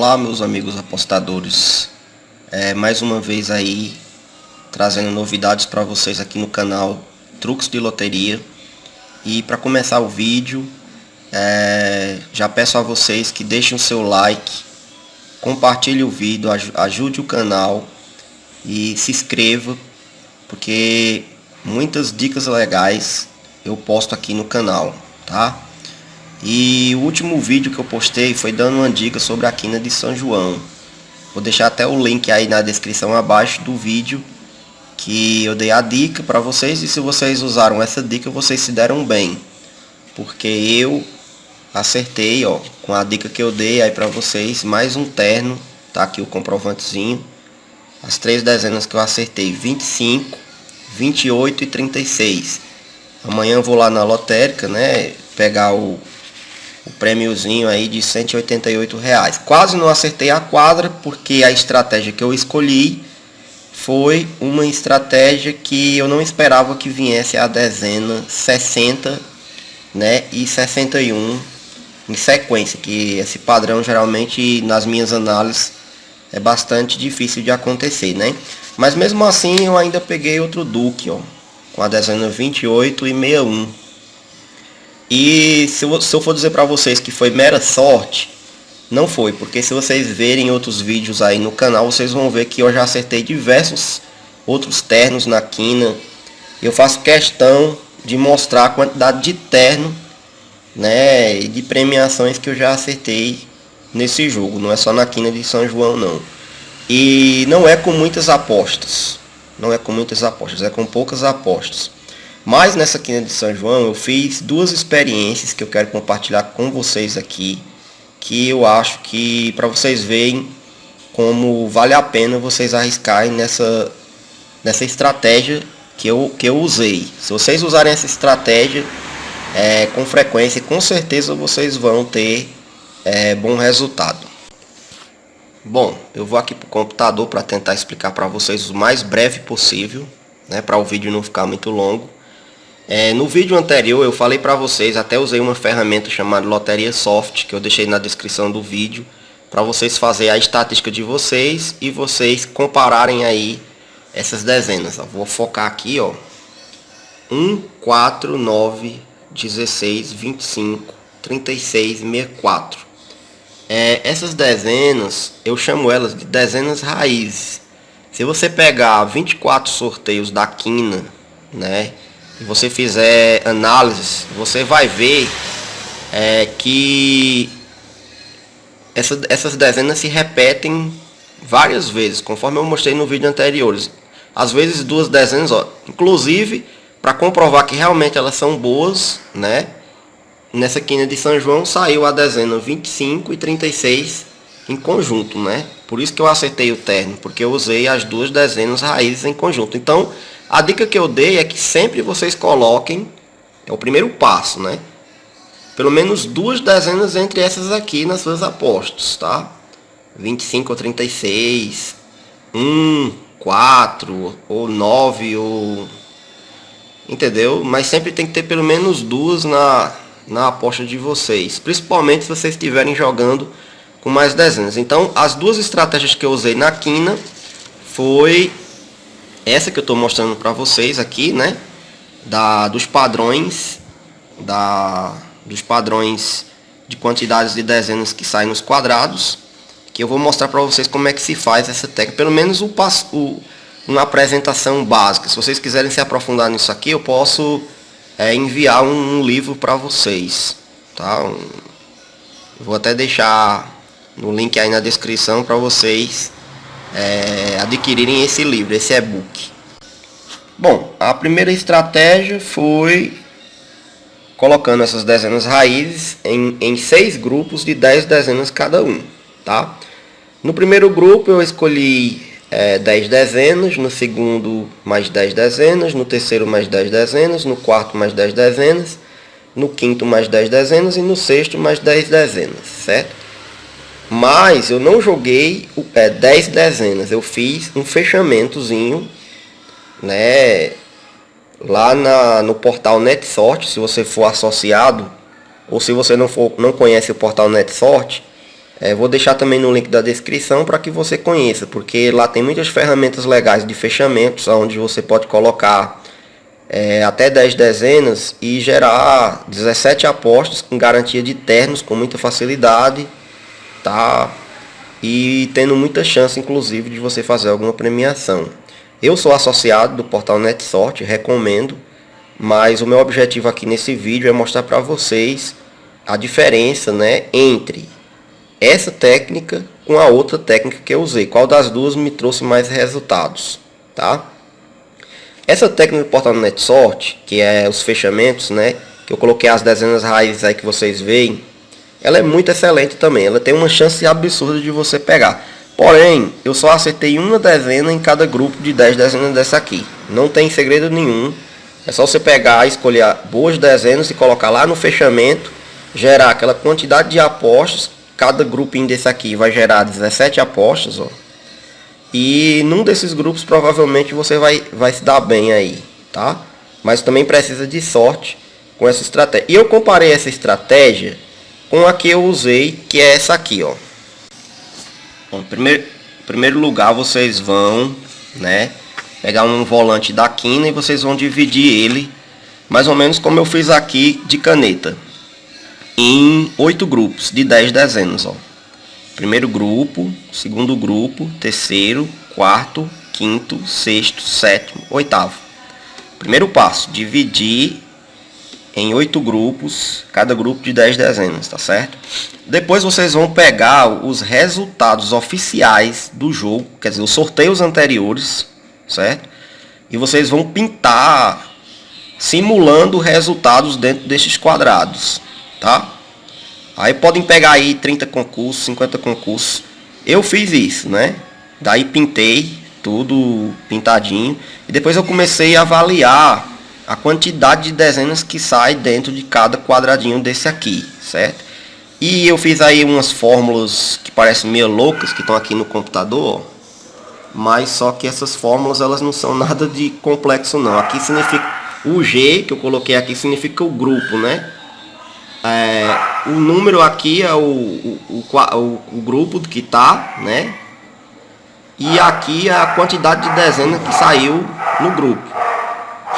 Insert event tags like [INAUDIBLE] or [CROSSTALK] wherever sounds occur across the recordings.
Olá meus amigos apostadores, é, mais uma vez aí trazendo novidades para vocês aqui no canal Truques de Loteria e para começar o vídeo é, já peço a vocês que deixem o seu like, compartilhe o vídeo, ajude o canal e se inscreva porque muitas dicas legais eu posto aqui no canal, tá? E o último vídeo que eu postei foi dando uma dica sobre a quina de São João. Vou deixar até o link aí na descrição abaixo do vídeo que eu dei a dica para vocês e se vocês usaram essa dica vocês se deram bem. Porque eu acertei, ó, com a dica que eu dei aí para vocês, mais um terno, tá aqui o comprovantezinho. As três dezenas que eu acertei, 25, 28 e 36. Amanhã eu vou lá na lotérica, né, pegar o o prêmiozinho aí de 188 reais. Quase não acertei a quadra porque a estratégia que eu escolhi foi uma estratégia que eu não esperava que viesse a dezena 60 né, e 61 em sequência, que esse padrão geralmente nas minhas análises é bastante difícil de acontecer, né? Mas mesmo assim eu ainda peguei outro Duque, ó, com a dezena 28 e 61 e se eu, se eu for dizer para vocês que foi mera sorte, não foi, porque se vocês verem outros vídeos aí no canal, vocês vão ver que eu já acertei diversos outros ternos na quina. Eu faço questão de mostrar a quantidade de terno, né, e de premiações que eu já acertei nesse jogo. Não é só na quina de São João não. E não é com muitas apostas. Não é com muitas apostas, é com poucas apostas. Mas nessa quina de São João eu fiz duas experiências que eu quero compartilhar com vocês aqui, que eu acho que para vocês verem como vale a pena vocês arriscarem nessa, nessa estratégia que eu, que eu usei. Se vocês usarem essa estratégia é, com frequência, com certeza vocês vão ter é, bom resultado. Bom, eu vou aqui para o computador para tentar explicar para vocês o mais breve possível, né, para o vídeo não ficar muito longo. É, no vídeo anterior eu falei para vocês, até usei uma ferramenta chamada Loteria Soft, que eu deixei na descrição do vídeo, para vocês fazerem a estatística de vocês e vocês compararem aí essas dezenas. Ó. Vou focar aqui, ó. 1, 4, 9, 16, 25, 36, 64. É, essas dezenas, eu chamo elas de dezenas raízes. Se você pegar 24 sorteios da quina, né, e você fizer análises, você vai ver é, que essa, essas dezenas se repetem várias vezes, conforme eu mostrei no vídeo anterior. Às vezes duas dezenas, ó, inclusive para comprovar que realmente elas são boas, né? Nessa quina de São João saiu a dezena 25 e 36 em conjunto, né? Por isso que eu acertei o terno, porque eu usei as duas dezenas raízes em conjunto. Então, a dica que eu dei é que sempre vocês coloquem, é o primeiro passo, né? Pelo menos duas dezenas entre essas aqui nas suas apostas, tá? 25 ou 36, 1, 4 ou 9 ou... Entendeu? Mas sempre tem que ter pelo menos duas na, na aposta de vocês. Principalmente se vocês estiverem jogando com mais dezenas. Então, as duas estratégias que eu usei na quina foi essa que eu estou mostrando para vocês aqui, né? Da, dos padrões, da, dos padrões de quantidades de dezenas que saem nos quadrados, que eu vou mostrar para vocês como é que se faz essa técnica, pelo menos o, o, uma apresentação básica. Se vocês quiserem se aprofundar nisso aqui, eu posso é, enviar um, um livro para vocês, tá? Um, vou até deixar no link aí na descrição para vocês é, adquirirem esse livro, esse e-book. Bom, a primeira estratégia foi colocando essas dezenas raízes em, em seis grupos de 10 dezenas cada um, tá? No primeiro grupo eu escolhi é, 10 dezenas, no segundo mais 10 dezenas, no terceiro mais 10 dezenas, no quarto mais 10 dezenas, no quinto mais 10 dezenas e no sexto mais 10 dezenas, certo? Mas eu não joguei é, 10 dezenas, eu fiz um fechamentozinho, né? Lá na, no portal NetSort, se você for associado, ou se você não, for, não conhece o portal NetSort, É, vou deixar também no link da descrição para que você conheça, porque lá tem muitas ferramentas legais de fechamentos, onde você pode colocar é, até 10 dezenas e gerar 17 apostas com garantia de ternos com muita facilidade, tá? E tendo muita chance, inclusive, de você fazer alguma premiação. Eu sou associado do portal NetSort, recomendo, mas o meu objetivo aqui nesse vídeo é mostrar para vocês a diferença né, entre essa técnica com a outra técnica que eu usei. Qual das duas me trouxe mais resultados, tá? Essa técnica do portal NetSort, que é os fechamentos, né? Que eu coloquei as dezenas raízes aí que vocês veem. Ela é muito excelente também. Ela tem uma chance absurda de você pegar. Porém, eu só acertei uma dezena em cada grupo de 10 dezenas dessa aqui. Não tem segredo nenhum. É só você pegar, escolher boas dezenas e colocar lá no fechamento. Gerar aquela quantidade de apostas cada grupinho desse aqui vai gerar 17 apostas, ó. E num desses grupos provavelmente você vai, vai se dar bem aí, tá? Mas também precisa de sorte com essa estratégia. E eu comparei essa estratégia com a que eu usei, que é essa aqui, ó. Bom, primeiro, primeiro lugar vocês vão, né, pegar um volante da quina e vocês vão dividir ele mais ou menos como eu fiz aqui de caneta em oito grupos de 10 dezenas. Ó. Primeiro grupo, segundo grupo, terceiro, quarto, quinto, sexto, sétimo, oitavo. Primeiro passo, dividir em oito grupos, cada grupo de 10 dezenas, tá certo? Depois vocês vão pegar os resultados oficiais do jogo, quer dizer, os sorteios anteriores, certo? E vocês vão pintar simulando resultados dentro desses quadrados tá? Aí podem pegar aí 30 concursos, 50 concursos. Eu fiz isso, né? Daí pintei tudo pintadinho e depois eu comecei a avaliar a quantidade de dezenas que sai dentro de cada quadradinho desse aqui, certo? E eu fiz aí umas fórmulas que parecem meio loucas que estão aqui no computador, mas só que essas fórmulas elas não são [LAUGHS] nada de complexo não. Aqui significa o G que eu coloquei aqui significa o grupo, né? É, o número aqui é o, o, o, o grupo que tá, né? E aqui é a quantidade de dezenas que saiu no grupo.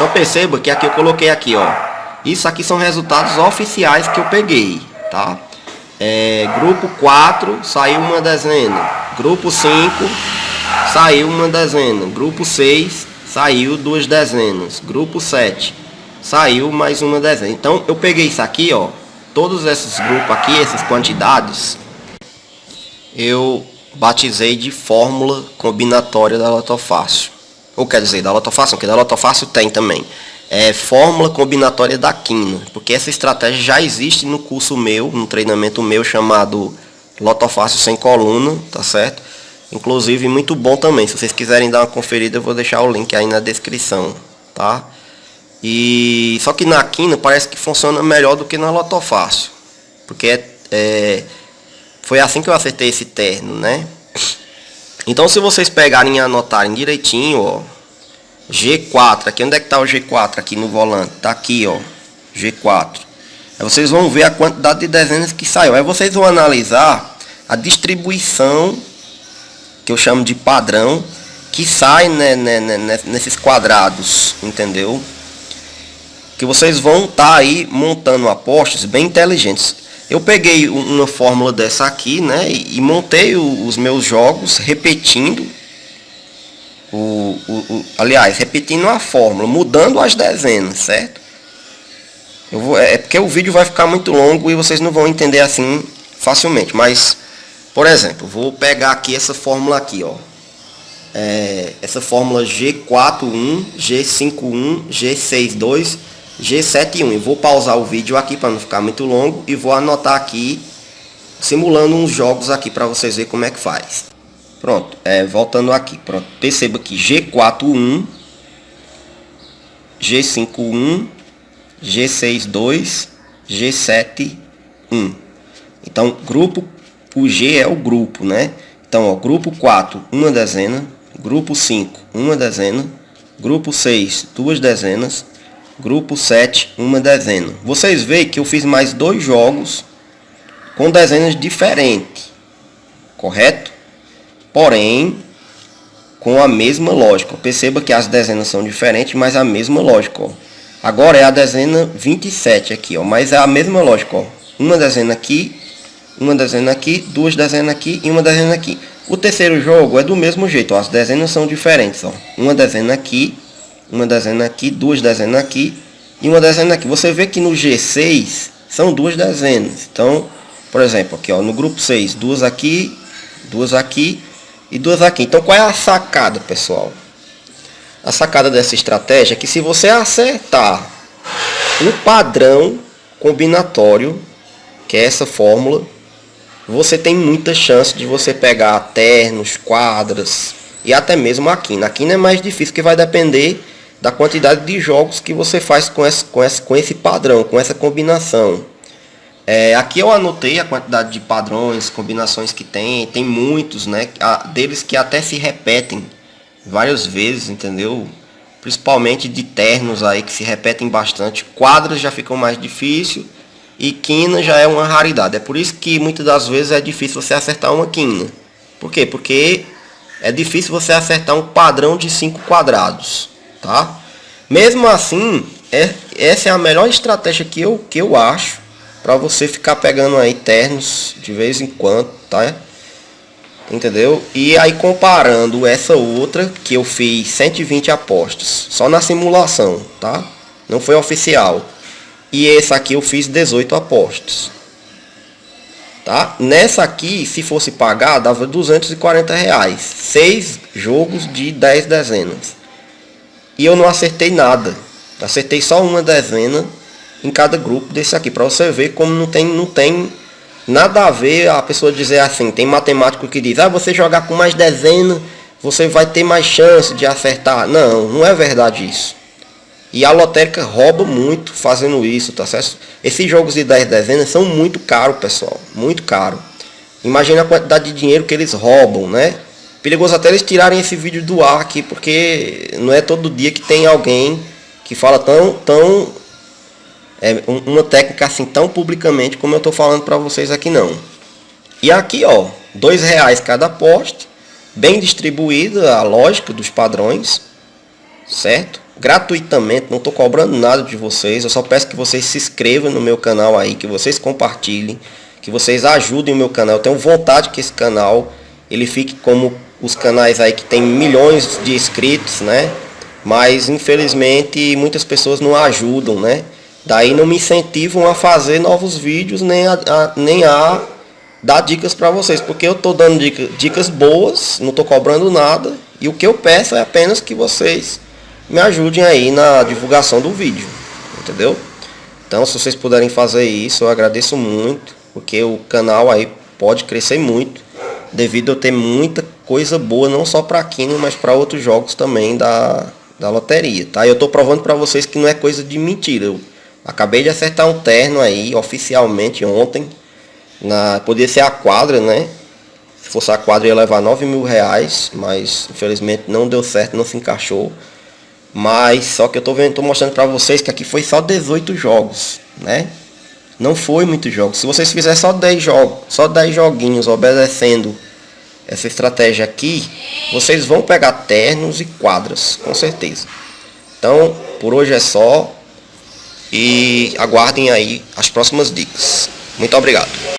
Então perceba que aqui eu coloquei aqui, ó. Isso aqui são resultados oficiais que eu peguei, tá? É, grupo 4 saiu uma dezena. Grupo 5 saiu uma dezena. Grupo 6 saiu duas dezenas. Grupo 7 saiu mais uma dezena. Então eu peguei isso aqui, ó todos esses grupos aqui, essas quantidades, eu batizei de fórmula combinatória da lotofácil. Ou quer dizer, da lotofácil, porque da lotofácil tem também. É fórmula combinatória da quina, porque essa estratégia já existe no curso meu, no treinamento meu chamado Lotofácil sem coluna, tá certo? Inclusive muito bom também. Se vocês quiserem dar uma conferida, eu vou deixar o link aí na descrição, tá? E só que na quina parece que funciona melhor do que na lotofácil. Porque é, é, foi assim que eu acertei esse terno, né? Então se vocês pegarem e anotarem direitinho, ó, G4, aqui onde é que tá o G4 aqui no volante? Tá aqui, ó, G4. Aí vocês vão ver a quantidade de dezenas que saiu. Aí vocês vão analisar a distribuição que eu chamo de padrão que sai né, né, né, nesses quadrados, entendeu? que vocês vão estar tá aí montando apostas bem inteligentes. Eu peguei uma fórmula dessa aqui, né, e montei os meus jogos repetindo o, o, o, aliás, repetindo a fórmula, mudando as dezenas, certo? Eu vou, é, é porque o vídeo vai ficar muito longo e vocês não vão entender assim facilmente, mas por exemplo, vou pegar aqui essa fórmula aqui, ó. É, essa fórmula G41, G51, G62 G71. Eu vou pausar o vídeo aqui para não ficar muito longo e vou anotar aqui, simulando uns jogos aqui para vocês verem como é que faz. Pronto, é, voltando aqui, pronto, perceba que G41, G51, G62, G71. Então, grupo, o G é o grupo, né? Então, ó, grupo 4, uma dezena, grupo 5, uma dezena, grupo 6, duas dezenas, Grupo 7, uma dezena. Vocês veem que eu fiz mais dois jogos com dezenas diferentes. correto? Porém, com a mesma lógica. Perceba que as dezenas são diferentes, mas a mesma lógica. Ó. Agora é a dezena 27 aqui, ó, mas é a mesma lógica. Ó. Uma dezena aqui, uma dezena aqui, duas dezenas aqui e uma dezena aqui. O terceiro jogo é do mesmo jeito, ó, as dezenas são diferentes. Ó. Uma dezena aqui, uma dezena aqui, duas dezenas aqui e uma dezena aqui. Você vê que no G6 são duas dezenas. Então, por exemplo, aqui ó, no grupo 6, duas aqui, duas aqui e duas aqui. Então qual é a sacada, pessoal? A sacada dessa estratégia é que se você acertar um padrão combinatório, que é essa fórmula, você tem muita chance de você pegar ternos, quadras e até mesmo a quina. A quina é mais difícil que vai depender da quantidade de jogos que você faz com esse, com esse, com esse padrão, com essa combinação. É, aqui eu anotei a quantidade de padrões, combinações que tem, tem muitos, né? Deles que até se repetem várias vezes, entendeu? Principalmente de ternos aí que se repetem bastante. Quadras já ficam mais difícil e quina já é uma raridade. É por isso que muitas das vezes é difícil você acertar uma quina. Por quê? Porque é difícil você acertar um padrão de cinco quadrados, tá? Mesmo assim, é, essa é a melhor estratégia que eu, que eu acho para você ficar pegando aí ternos de vez em quando, tá? Entendeu? E aí comparando essa outra que eu fiz 120 apostas, só na simulação, tá? Não foi oficial. E essa aqui eu fiz 18 apostas. Tá? Nessa aqui, se fosse pagar, dava 240 reais. Seis jogos de 10 dezenas. E eu não acertei nada. Acertei só uma dezena em cada grupo desse aqui, para você ver como não tem, não tem nada a ver a pessoa dizer assim, tem matemático que diz, ah, você jogar com mais dezena, você vai ter mais chance de acertar. Não, não é verdade isso. E a lotérica rouba muito fazendo isso, tá certo? Esses jogos de 10 dezenas são muito caros, pessoal. Muito caro. Imagina a quantidade de dinheiro que eles roubam, né? Perigoso até eles tirarem esse vídeo do ar aqui, porque não é todo dia que tem alguém que fala tão, tão é, uma técnica assim tão publicamente como eu estou falando para vocês aqui não. E aqui ó, dois reais cada poste, bem distribuída a lógica dos padrões, certo? Gratuitamente, não estou cobrando nada de vocês, eu só peço que vocês se inscrevam no meu canal aí, que vocês compartilhem, que vocês ajudem o meu canal. Eu tenho vontade que esse canal ele fique como os canais aí que tem milhões de inscritos, né? Mas infelizmente muitas pessoas não ajudam, né? Daí não me incentivam a fazer novos vídeos, nem a, a nem a dar dicas para vocês, porque eu estou dando dica, dicas boas, não estou cobrando nada, e o que eu peço é apenas que vocês me ajudem aí na divulgação do vídeo, entendeu? Então, se vocês puderem fazer isso, eu agradeço muito, porque o canal aí pode crescer muito, devido a ter muita coisa boa, não só para Kino, mas para outros jogos também da, da loteria, tá? Eu estou provando para vocês que não é coisa de mentira, eu Acabei de acertar um terno aí, oficialmente, ontem. Na, podia ser a quadra, né? Se fosse a quadra ia levar 9 mil reais, mas infelizmente não deu certo, não se encaixou. Mas só que eu tô, vendo, tô mostrando para vocês que aqui foi só 18 jogos, né? Não foi muitos jogos. Se vocês fizerem só 10 jogos, só 10 joguinhos obedecendo essa estratégia aqui, vocês vão pegar ternos e quadras, com certeza. Então, por hoje é só e aguardem aí as próximas dicas. Muito obrigado.